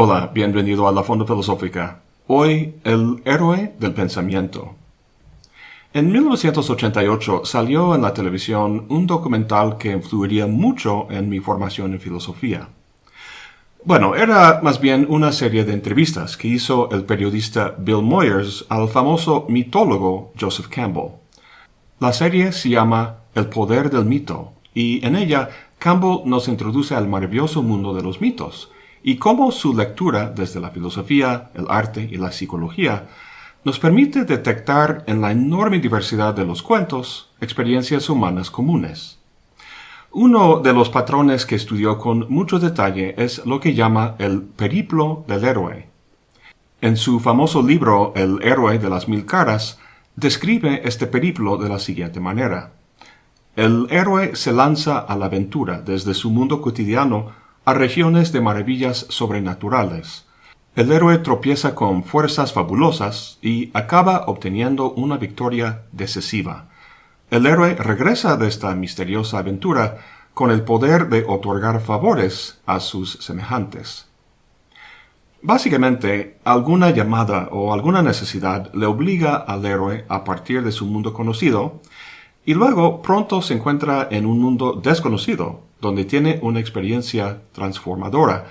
Hola, bienvenido a la Fonda Filosófica. Hoy, el héroe del pensamiento. En 1988 salió en la televisión un documental que influiría mucho en mi formación en filosofía. Bueno, era más bien una serie de entrevistas que hizo el periodista Bill Moyers al famoso mitólogo Joseph Campbell. La serie se llama El poder del mito y en ella Campbell nos introduce al maravilloso mundo de los mitos, y cómo su lectura desde la filosofía, el arte y la psicología nos permite detectar en la enorme diversidad de los cuentos experiencias humanas comunes. Uno de los patrones que estudió con mucho detalle es lo que llama el periplo del héroe. En su famoso libro El héroe de las mil caras, describe este periplo de la siguiente manera. El héroe se lanza a la aventura desde su mundo cotidiano a regiones de maravillas sobrenaturales. El héroe tropieza con fuerzas fabulosas y acaba obteniendo una victoria decisiva. El héroe regresa de esta misteriosa aventura con el poder de otorgar favores a sus semejantes. Básicamente, alguna llamada o alguna necesidad le obliga al héroe a partir de su mundo conocido, y luego pronto se encuentra en un mundo desconocido, donde tiene una experiencia transformadora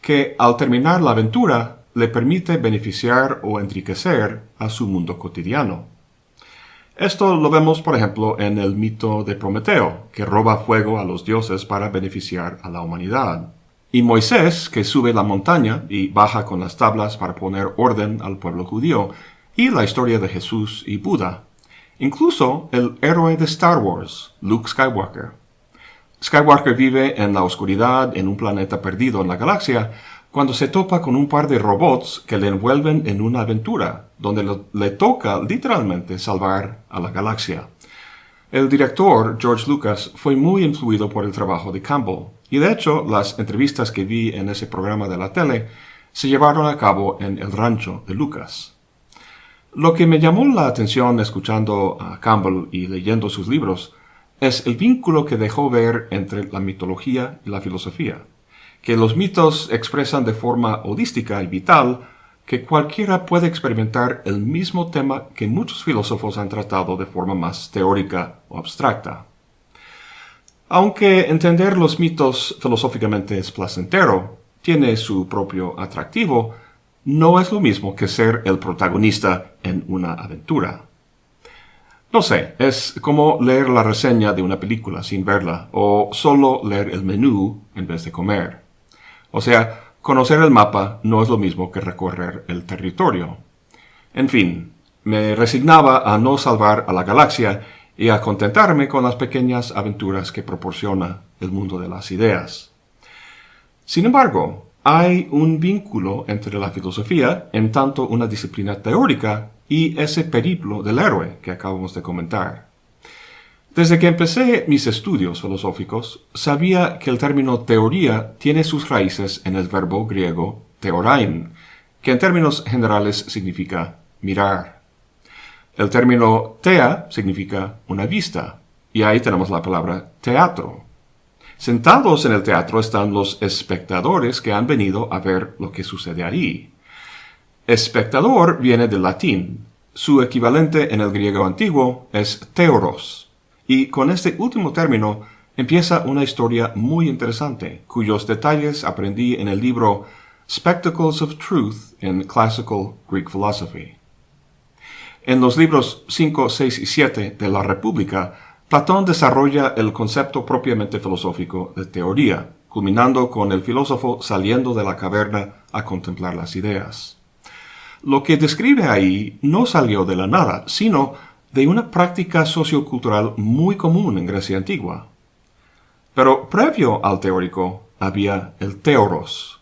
que al terminar la aventura le permite beneficiar o enriquecer a su mundo cotidiano. Esto lo vemos, por ejemplo, en el mito de Prometeo, que roba fuego a los dioses para beneficiar a la humanidad, y Moisés, que sube la montaña y baja con las tablas para poner orden al pueblo judío, y la historia de Jesús y Buda, incluso el héroe de Star Wars, Luke Skywalker. Skywalker vive en la oscuridad en un planeta perdido en la galaxia cuando se topa con un par de robots que le envuelven en una aventura, donde le toca literalmente salvar a la galaxia. El director, George Lucas, fue muy influido por el trabajo de Campbell, y de hecho las entrevistas que vi en ese programa de la tele se llevaron a cabo en el rancho de Lucas. Lo que me llamó la atención escuchando a Campbell y leyendo sus libros es el vínculo que dejó ver entre la mitología y la filosofía, que los mitos expresan de forma holística y vital que cualquiera puede experimentar el mismo tema que muchos filósofos han tratado de forma más teórica o abstracta. Aunque entender los mitos filosóficamente es placentero, tiene su propio atractivo, no es lo mismo que ser el protagonista en una aventura. No sé, es como leer la reseña de una película sin verla, o solo leer el menú en vez de comer. O sea, conocer el mapa no es lo mismo que recorrer el territorio. En fin, me resignaba a no salvar a la galaxia y a contentarme con las pequeñas aventuras que proporciona el mundo de las ideas. Sin embargo, hay un vínculo entre la filosofía, en tanto una disciplina teórica, y ese periplo del héroe que acabamos de comentar. Desde que empecé mis estudios filosóficos, sabía que el término teoría tiene sus raíces en el verbo griego teorain, que en términos generales significa mirar. El término tea significa una vista, y ahí tenemos la palabra teatro. Sentados en el teatro están los espectadores que han venido a ver lo que sucede ahí. Espectador viene del latín. Su equivalente en el griego antiguo es teoros. Y con este último término empieza una historia muy interesante, cuyos detalles aprendí en el libro Spectacles of Truth in Classical Greek Philosophy. En los libros 5, 6 y 7 de la República, Platón desarrolla el concepto propiamente filosófico de teoría, culminando con el filósofo saliendo de la caverna a contemplar las ideas. Lo que describe ahí no salió de la nada, sino de una práctica sociocultural muy común en Grecia antigua. Pero previo al teórico había el teoros.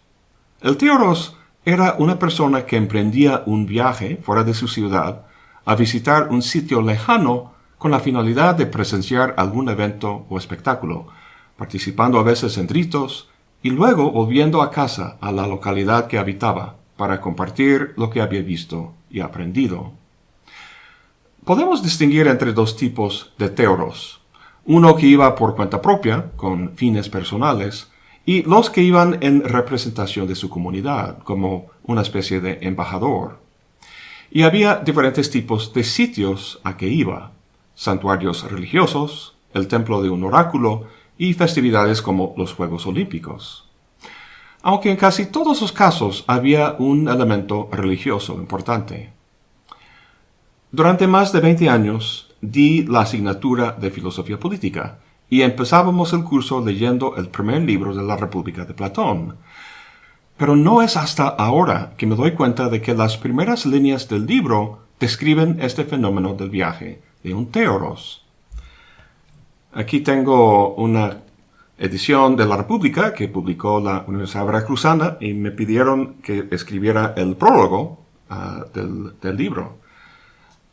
El teoros era una persona que emprendía un viaje fuera de su ciudad a visitar un sitio lejano con la finalidad de presenciar algún evento o espectáculo, participando a veces en ritos y luego volviendo a casa a la localidad que habitaba para compartir lo que había visto y aprendido. Podemos distinguir entre dos tipos de teoros. Uno que iba por cuenta propia, con fines personales, y los que iban en representación de su comunidad, como una especie de embajador. Y había diferentes tipos de sitios a que iba, santuarios religiosos, el templo de un oráculo y festividades como los Juegos Olímpicos. Aunque en casi todos los casos había un elemento religioso importante. Durante más de 20 años di la asignatura de filosofía política y empezábamos el curso leyendo el primer libro de la República de Platón. Pero no es hasta ahora que me doy cuenta de que las primeras líneas del libro describen este fenómeno del viaje de un teoros. Aquí tengo una edición de la República que publicó la Universidad Veracruzana y me pidieron que escribiera el prólogo ah, del, del, libro.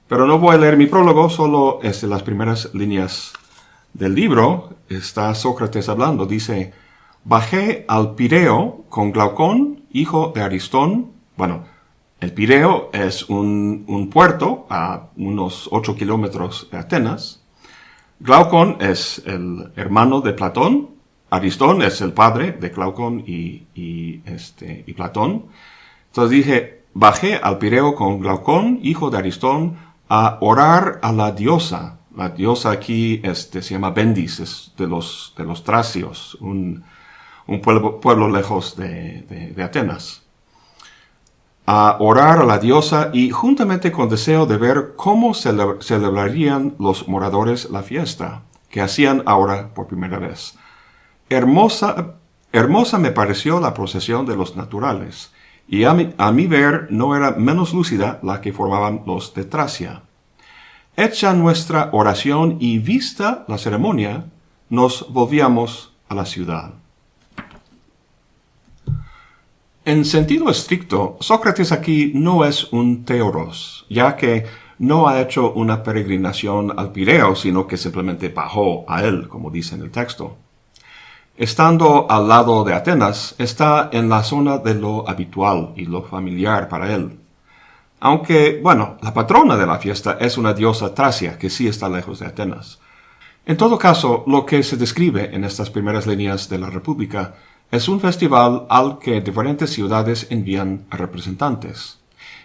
Pero no voy a leer mi prólogo, solo este, las primeras líneas del libro está Sócrates hablando. Dice, bajé al Pireo con Glaucón, hijo de Aristón. Bueno, el Pireo es un, puerto a unos 8 kilómetros de Atenas. Glaucón es el hermano de Platón. Aristón es el padre de Glaucón y, este, y Platón. Entonces dije, bajé al Pireo con Glaucón, hijo de Aristón, a orar a la diosa la diosa aquí este, se llama Bendis, es de los, de los tracios, un, pueblo, pueblo, lejos de, Atenas. A orar a la diosa y juntamente con deseo de ver cómo celebrarían los moradores la fiesta, que hacían ahora por primera vez. Hermosa, hermosa me pareció la procesión de los naturales, y a mi, a mi ver no era menos lúcida la que formaban los de Tracia. Hecha nuestra oración y vista la ceremonia, nos volvíamos a la ciudad. En sentido estricto, Sócrates aquí no es un teoros, ya que no ha hecho una peregrinación al Pireo, sino que simplemente bajó a él, como dice en el texto. Estando al lado de Atenas, está en la zona de lo habitual y lo familiar para él. Aunque, bueno, la patrona de la fiesta es una diosa tracia que sí está lejos de Atenas. En todo caso, lo que se describe en estas primeras líneas de la República es un festival al que diferentes ciudades envían representantes.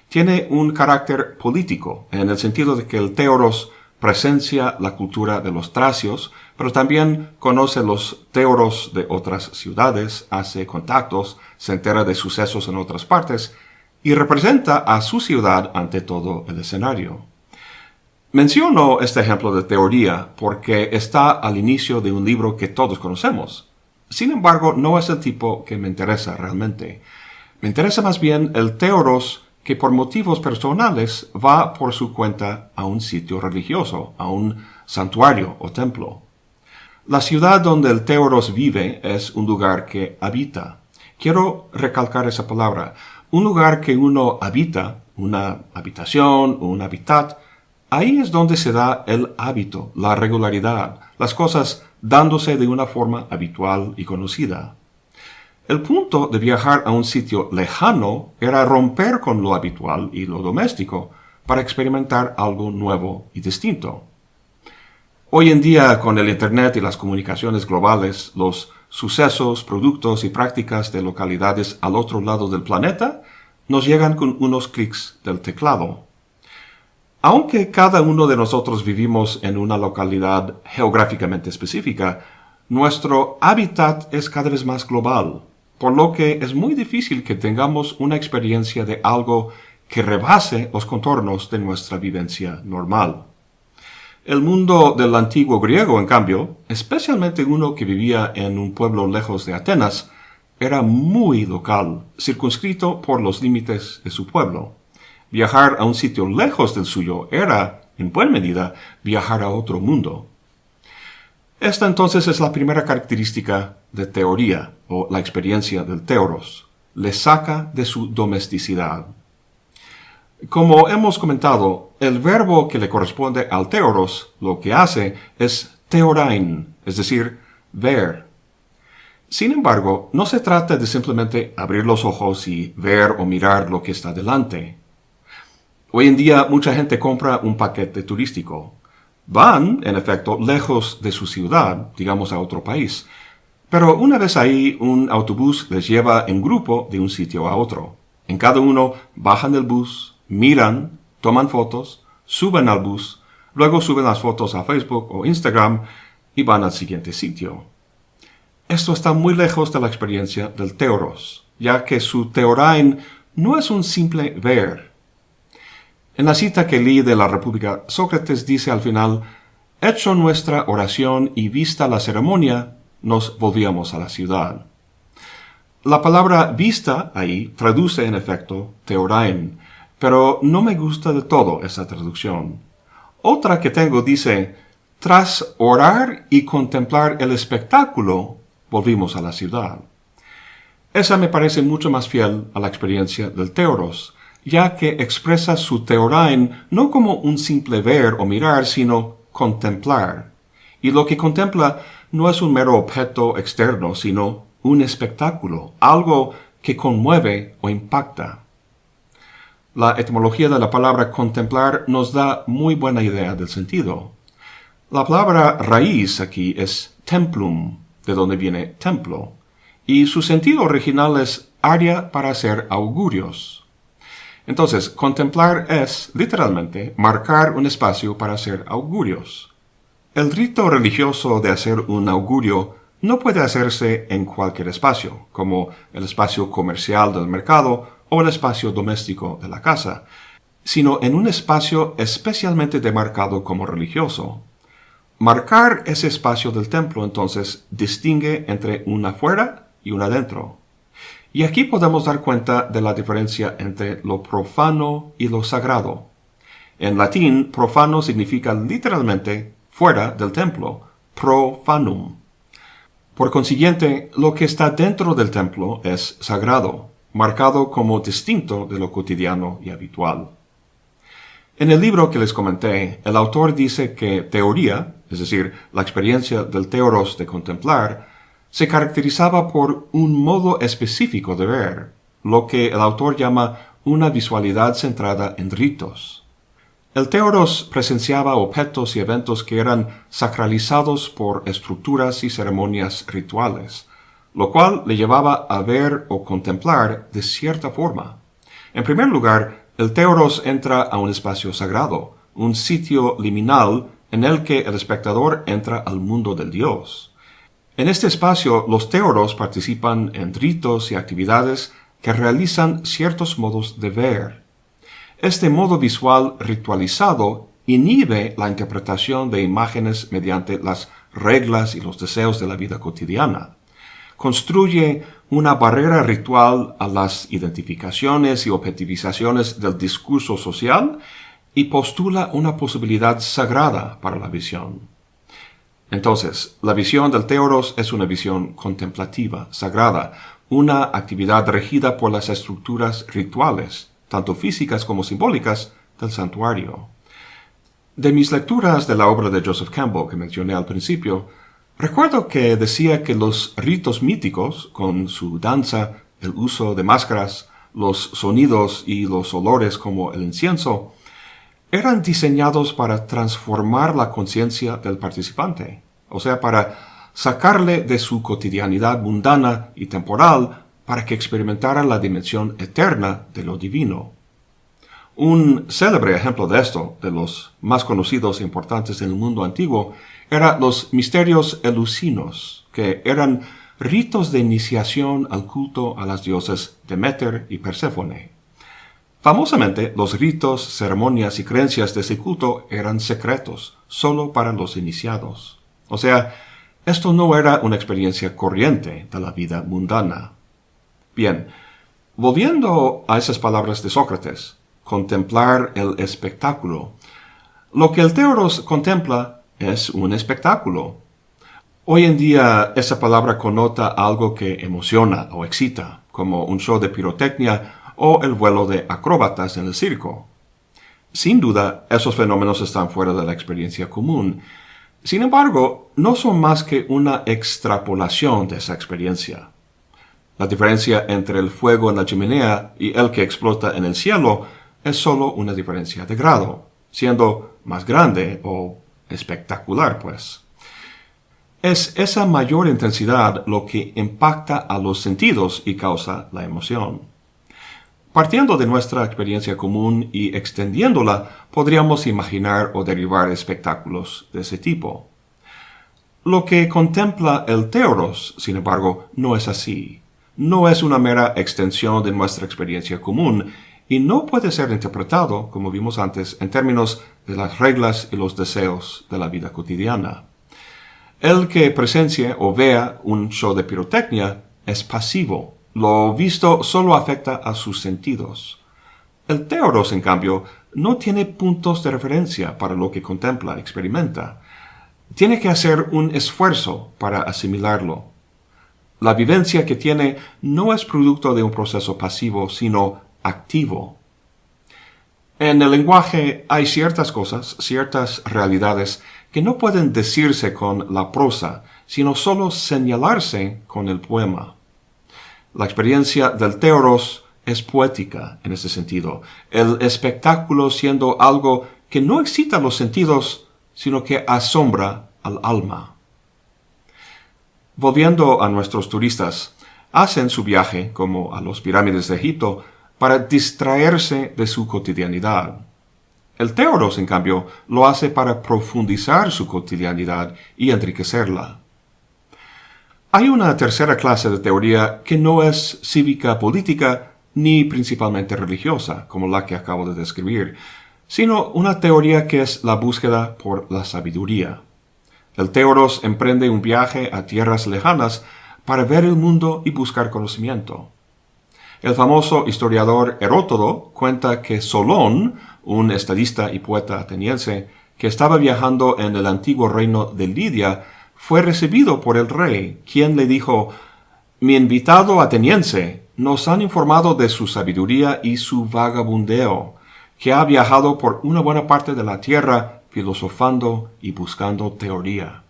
Tiene un carácter político, en el sentido de que el teoros presencia la cultura de los tracios, pero también conoce los teoros de otras ciudades, hace contactos, se entera de sucesos en otras partes y representa a su ciudad ante todo el escenario. Menciono este ejemplo de teoría porque está al inicio de un libro que todos conocemos. Sin embargo, no es el tipo que me interesa realmente. Me interesa más bien el teoros que por motivos personales va por su cuenta a un sitio religioso, a un santuario o templo. La ciudad donde el teoros vive es un lugar que habita. Quiero recalcar esa palabra un lugar que uno habita, una habitación un hábitat, ahí es donde se da el hábito, la regularidad, las cosas dándose de una forma habitual y conocida. El punto de viajar a un sitio lejano era romper con lo habitual y lo doméstico para experimentar algo nuevo y distinto. Hoy en día, con el Internet y las comunicaciones globales, los sucesos, productos y prácticas de localidades al otro lado del planeta nos llegan con unos clics del teclado. Aunque cada uno de nosotros vivimos en una localidad geográficamente específica, nuestro hábitat es cada vez más global, por lo que es muy difícil que tengamos una experiencia de algo que rebase los contornos de nuestra vivencia normal. El mundo del antiguo griego, en cambio, especialmente uno que vivía en un pueblo lejos de Atenas, era muy local, circunscrito por los límites de su pueblo. Viajar a un sitio lejos del suyo era, en buena medida, viajar a otro mundo. Esta entonces es la primera característica de teoría, o la experiencia del teoros. Le saca de su domesticidad, como hemos comentado, el verbo que le corresponde al teoros lo que hace es teorain, es decir, ver. Sin embargo, no se trata de simplemente abrir los ojos y ver o mirar lo que está delante. Hoy en día mucha gente compra un paquete turístico. Van, en efecto, lejos de su ciudad, digamos a otro país. Pero una vez ahí, un autobús les lleva en grupo de un sitio a otro. En cada uno bajan del bus, miran, toman fotos, suben al bus, luego suben las fotos a Facebook o Instagram y van al siguiente sitio. Esto está muy lejos de la experiencia del Teoros, ya que su Teorain no es un simple ver. En la cita que leí de la República, Sócrates dice al final, Hecho nuestra oración y vista la ceremonia, nos volvíamos a la ciudad. La palabra vista ahí traduce en efecto teorain, pero no me gusta de todo esa traducción. Otra que tengo dice, tras orar y contemplar el espectáculo, volvimos a la ciudad. Esa me parece mucho más fiel a la experiencia del teoros, ya que expresa su teorain no como un simple ver o mirar, sino contemplar. Y lo que contempla no es un mero objeto externo, sino un espectáculo, algo que conmueve o impacta. La etimología de la palabra contemplar nos da muy buena idea del sentido. La palabra raíz aquí es templum, de donde viene templo, y su sentido original es área para hacer augurios. Entonces, contemplar es, literalmente, marcar un espacio para hacer augurios. El rito religioso de hacer un augurio no puede hacerse en cualquier espacio, como el espacio comercial del mercado o el espacio doméstico de la casa, sino en un espacio especialmente demarcado como religioso. Marcar ese espacio del templo entonces distingue entre una afuera y una adentro. Y aquí podemos dar cuenta de la diferencia entre lo profano y lo sagrado. En latín, profano significa literalmente fuera del templo, profanum. Por consiguiente, lo que está dentro del templo es sagrado, marcado como distinto de lo cotidiano y habitual. En el libro que les comenté, el autor dice que teoría, es decir, la experiencia del teoros de contemplar, se caracterizaba por un modo específico de ver, lo que el autor llama una visualidad centrada en ritos. El Teoros presenciaba objetos y eventos que eran sacralizados por estructuras y ceremonias rituales, lo cual le llevaba a ver o contemplar de cierta forma. En primer lugar, el Teoros entra a un espacio sagrado, un sitio liminal en el que el espectador entra al mundo del Dios. En este espacio, los Teoros participan en ritos y actividades que realizan ciertos modos de ver, este modo visual ritualizado inhibe la interpretación de imágenes mediante las reglas y los deseos de la vida cotidiana. Construye una barrera ritual a las identificaciones y objetivizaciones del discurso social y postula una posibilidad sagrada para la visión. Entonces, la visión del Teoros es una visión contemplativa, sagrada, una actividad regida por las estructuras rituales, tanto físicas como simbólicas, del santuario. De mis lecturas de la obra de Joseph Campbell que mencioné al principio, recuerdo que decía que los ritos míticos, con su danza, el uso de máscaras, los sonidos y los olores como el incienso, eran diseñados para transformar la conciencia del participante, o sea, para sacarle de su cotidianidad mundana y temporal para que experimentara la dimensión eterna de lo divino. Un célebre ejemplo de esto, de los más conocidos e importantes en el mundo antiguo, eran los misterios elusinos, que eran ritos de iniciación al culto a las dioses Demeter y Perséfone. Famosamente, los ritos, ceremonias y creencias de ese culto eran secretos, solo para los iniciados. O sea, esto no era una experiencia corriente de la vida mundana. Bien, volviendo a esas palabras de Sócrates, contemplar el espectáculo. Lo que el Teoros contempla es un espectáculo. Hoy en día esa palabra connota algo que emociona o excita, como un show de pirotecnia o el vuelo de acróbatas en el circo. Sin duda, esos fenómenos están fuera de la experiencia común. Sin embargo, no son más que una extrapolación de esa experiencia. La diferencia entre el fuego en la chimenea y el que explota en el cielo es solo una diferencia de grado, siendo más grande o espectacular, pues. Es esa mayor intensidad lo que impacta a los sentidos y causa la emoción. Partiendo de nuestra experiencia común y extendiéndola, podríamos imaginar o derivar espectáculos de ese tipo. Lo que contempla el Teoros, sin embargo, no es así. No es una mera extensión de nuestra experiencia común y no puede ser interpretado, como vimos antes, en términos de las reglas y los deseos de la vida cotidiana. El que presencie o vea un show de pirotecnia es pasivo. Lo visto solo afecta a sus sentidos. El Teoros, en cambio, no tiene puntos de referencia para lo que contempla, experimenta tiene que hacer un esfuerzo para asimilarlo. La vivencia que tiene no es producto de un proceso pasivo, sino activo. En el lenguaje hay ciertas cosas, ciertas realidades que no pueden decirse con la prosa, sino solo señalarse con el poema. La experiencia del teoros es poética en ese sentido, el espectáculo siendo algo que no excita los sentidos, sino que asombra al alma. Volviendo a nuestros turistas, hacen su viaje, como a los pirámides de Egipto, para distraerse de su cotidianidad. El teoros, en cambio, lo hace para profundizar su cotidianidad y enriquecerla. Hay una tercera clase de teoría que no es cívica política ni principalmente religiosa, como la que acabo de describir, sino una teoría que es la búsqueda por la sabiduría. El Teoros emprende un viaje a tierras lejanas para ver el mundo y buscar conocimiento. El famoso historiador Herótodo cuenta que Solón, un estadista y poeta ateniense, que estaba viajando en el antiguo reino de Lidia, fue recibido por el rey, quien le dijo, Mi invitado ateniense, nos han informado de su sabiduría y su vagabundeo que ha viajado por una buena parte de la tierra filosofando y buscando teoría.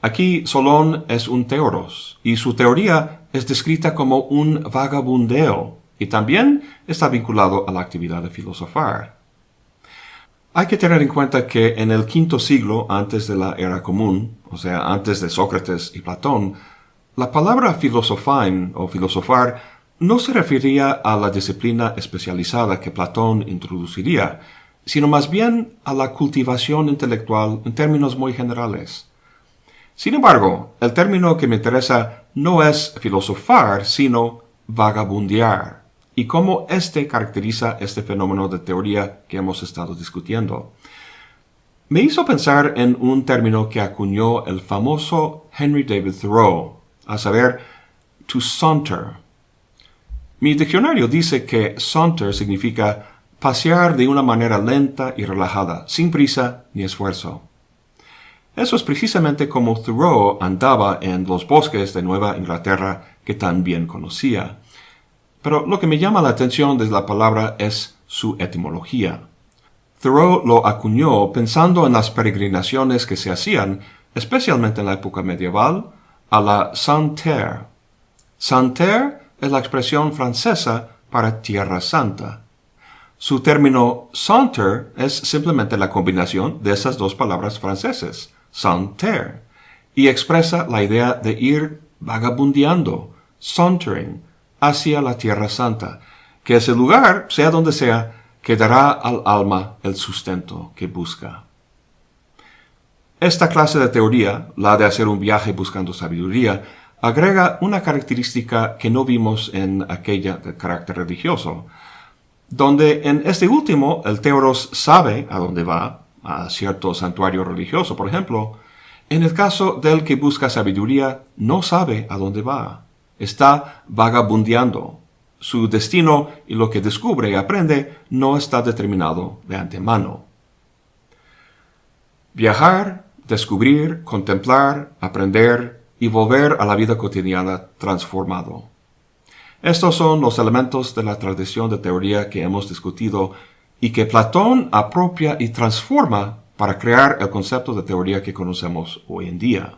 Aquí Solón es un teoros, y su teoría es descrita como un vagabundeo, y también está vinculado a la actividad de filosofar. Hay que tener en cuenta que en el quinto siglo antes de la era común, o sea, antes de Sócrates y Platón, la palabra filosofain o filosofar no se refería a la disciplina especializada que Platón introduciría, sino más bien a la cultivación intelectual en términos muy generales. Sin embargo, el término que me interesa no es filosofar, sino vagabundear, y cómo éste caracteriza este fenómeno de teoría que hemos estado discutiendo. Me hizo pensar en un término que acuñó el famoso Henry David Thoreau, a saber, to saunter, mi diccionario dice que saunter significa pasear de una manera lenta y relajada, sin prisa ni esfuerzo. Eso es precisamente como Thoreau andaba en los bosques de Nueva Inglaterra que tan bien conocía. Pero lo que me llama la atención de la palabra es su etimología. Thoreau lo acuñó pensando en las peregrinaciones que se hacían, especialmente en la época medieval, a la Saint-Terre. Saint-Terre es la expresión francesa para Tierra Santa. Su término saunter es simplemente la combinación de esas dos palabras francesas, saunter, y expresa la idea de ir vagabundeando, sauntering, hacia la Tierra Santa, que ese lugar, sea donde sea, que dará al alma el sustento que busca. Esta clase de teoría, la de hacer un viaje buscando sabiduría, agrega una característica que no vimos en aquella de carácter religioso, donde en este último el teoros sabe a dónde va, a cierto santuario religioso, por ejemplo, en el caso del que busca sabiduría, no sabe a dónde va, está vagabundeando. Su destino y lo que descubre y aprende no está determinado de antemano. Viajar, descubrir, contemplar, aprender, y volver a la vida cotidiana transformado. Estos son los elementos de la tradición de teoría que hemos discutido y que Platón apropia y transforma para crear el concepto de teoría que conocemos hoy en día.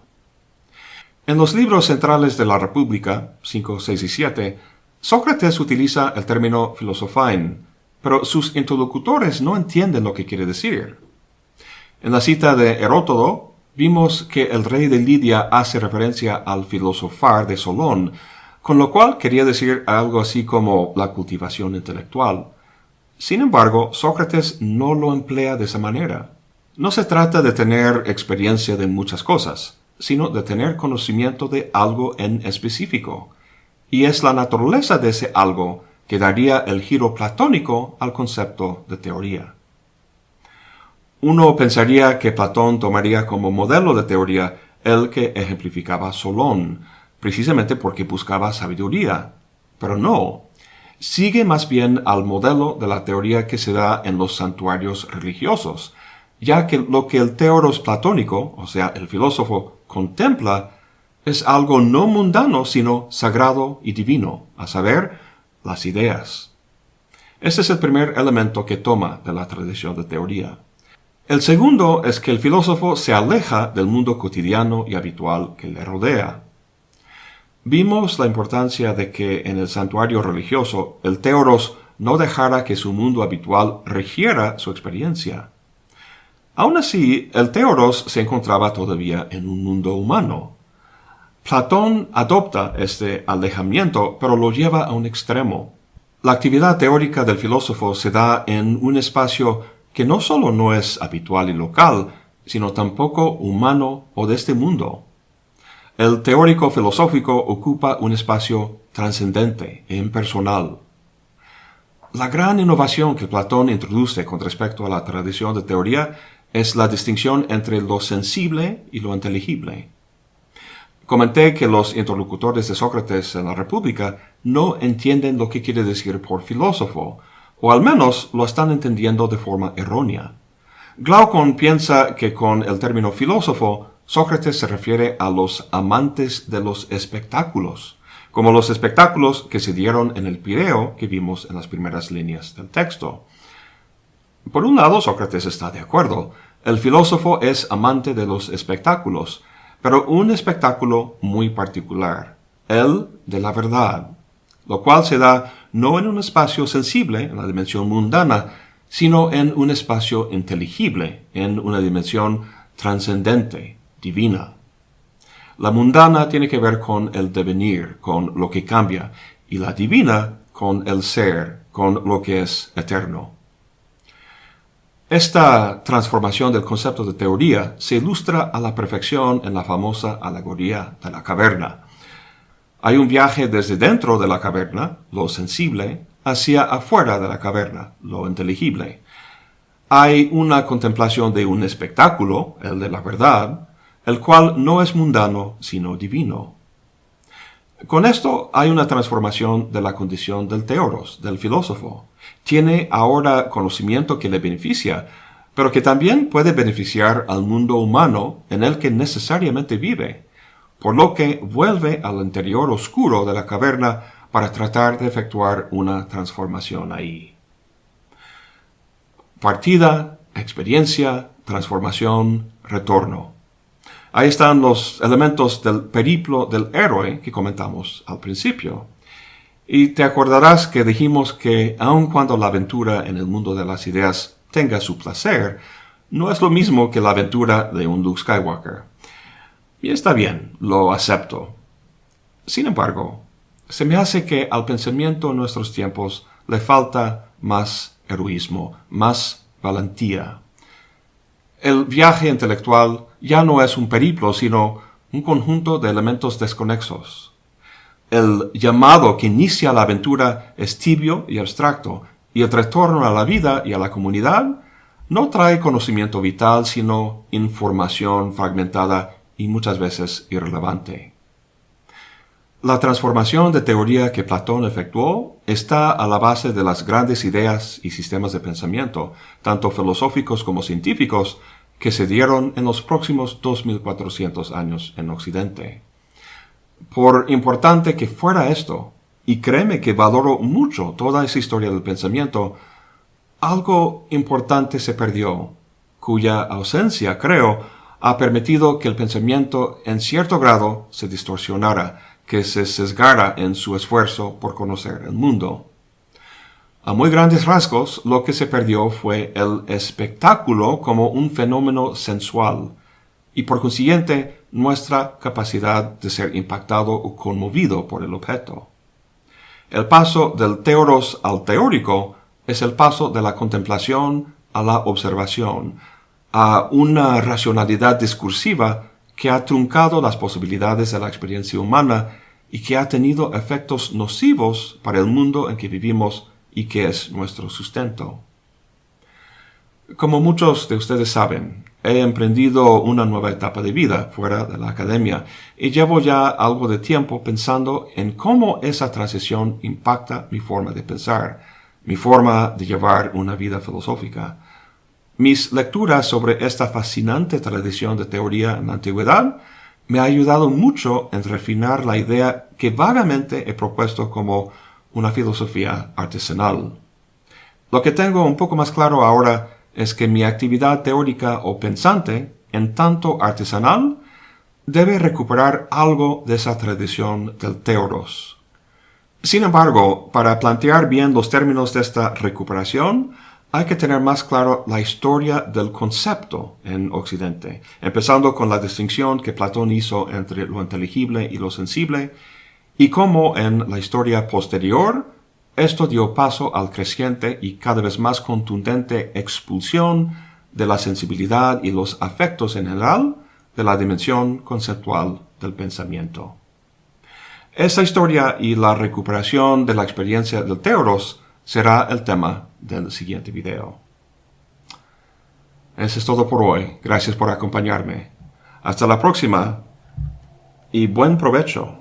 En los libros centrales de la República, 5, 6 y 7, Sócrates utiliza el término filosofain, pero sus interlocutores no entienden lo que quiere decir. En la cita de Herótodo, vimos que el rey de Lidia hace referencia al filosofar de Solón, con lo cual quería decir algo así como la cultivación intelectual. Sin embargo, Sócrates no lo emplea de esa manera. No se trata de tener experiencia de muchas cosas, sino de tener conocimiento de algo en específico. Y es la naturaleza de ese algo que daría el giro platónico al concepto de teoría. Uno pensaría que Platón tomaría como modelo de teoría el que ejemplificaba Solón, precisamente porque buscaba sabiduría. Pero no. Sigue más bien al modelo de la teoría que se da en los santuarios religiosos, ya que lo que el teoros platónico, o sea, el filósofo, contempla, es algo no mundano, sino sagrado y divino, a saber, las ideas. Este es el primer elemento que toma de la tradición de teoría. El segundo es que el filósofo se aleja del mundo cotidiano y habitual que le rodea. Vimos la importancia de que en el santuario religioso el teoros no dejara que su mundo habitual regiera su experiencia. Aún así, el teoros se encontraba todavía en un mundo humano. Platón adopta este alejamiento, pero lo lleva a un extremo. La actividad teórica del filósofo se da en un espacio que no solo no es habitual y local, sino tampoco humano o de este mundo. El teórico filosófico ocupa un espacio trascendente e impersonal. La gran innovación que Platón introduce con respecto a la tradición de teoría es la distinción entre lo sensible y lo inteligible. Comenté que los interlocutores de Sócrates en la República no entienden lo que quiere decir por filósofo, o al menos lo están entendiendo de forma errónea. Glaucon piensa que con el término filósofo, Sócrates se refiere a los amantes de los espectáculos, como los espectáculos que se dieron en el Pireo que vimos en las primeras líneas del texto. Por un lado, Sócrates está de acuerdo. El filósofo es amante de los espectáculos, pero un espectáculo muy particular, el de la verdad, lo cual se da no en un espacio sensible, en la dimensión mundana, sino en un espacio inteligible, en una dimensión trascendente, divina. La mundana tiene que ver con el devenir, con lo que cambia, y la divina con el ser, con lo que es eterno. Esta transformación del concepto de teoría se ilustra a la perfección en la famosa alegoría de la caverna, hay un viaje desde dentro de la caverna, lo sensible, hacia afuera de la caverna, lo inteligible. Hay una contemplación de un espectáculo, el de la verdad, el cual no es mundano, sino divino. Con esto hay una transformación de la condición del teoros, del filósofo. Tiene ahora conocimiento que le beneficia, pero que también puede beneficiar al mundo humano en el que necesariamente vive por lo que vuelve al interior oscuro de la caverna para tratar de efectuar una transformación ahí. Partida, experiencia, transformación, retorno. Ahí están los elementos del periplo del héroe que comentamos al principio. Y te acordarás que dijimos que aun cuando la aventura en el mundo de las ideas tenga su placer, no es lo mismo que la aventura de un Luke Skywalker. Y está bien, lo acepto. Sin embargo, se me hace que al pensamiento en nuestros tiempos le falta más heroísmo, más valentía. El viaje intelectual ya no es un periplo, sino un conjunto de elementos desconexos. El llamado que inicia la aventura es tibio y abstracto, y el retorno a la vida y a la comunidad no trae conocimiento vital, sino información fragmentada y muchas veces irrelevante. La transformación de teoría que Platón efectuó está a la base de las grandes ideas y sistemas de pensamiento, tanto filosóficos como científicos, que se dieron en los próximos 2400 años en Occidente. Por importante que fuera esto, y créeme que valoro mucho toda esa historia del pensamiento, algo importante se perdió, cuya ausencia, creo, ha permitido que el pensamiento en cierto grado se distorsionara, que se sesgara en su esfuerzo por conocer el mundo. A muy grandes rasgos, lo que se perdió fue el espectáculo como un fenómeno sensual, y por consiguiente nuestra capacidad de ser impactado o conmovido por el objeto. El paso del teoros al teórico es el paso de la contemplación a la observación, a una racionalidad discursiva que ha truncado las posibilidades de la experiencia humana y que ha tenido efectos nocivos para el mundo en que vivimos y que es nuestro sustento. Como muchos de ustedes saben, he emprendido una nueva etapa de vida fuera de la academia y llevo ya algo de tiempo pensando en cómo esa transición impacta mi forma de pensar, mi forma de llevar una vida filosófica. Mis lecturas sobre esta fascinante tradición de teoría en la antigüedad me ha ayudado mucho en refinar la idea que vagamente he propuesto como una filosofía artesanal. Lo que tengo un poco más claro ahora es que mi actividad teórica o pensante, en tanto artesanal, debe recuperar algo de esa tradición del teoros. Sin embargo, para plantear bien los términos de esta recuperación, hay que tener más claro la historia del concepto en Occidente, empezando con la distinción que Platón hizo entre lo inteligible y lo sensible, y cómo en la historia posterior esto dio paso al creciente y cada vez más contundente expulsión de la sensibilidad y los afectos en general de la dimensión conceptual del pensamiento. Esta historia y la recuperación de la experiencia del teoros será el tema del siguiente video. Eso es todo por hoy. Gracias por acompañarme. Hasta la próxima y buen provecho.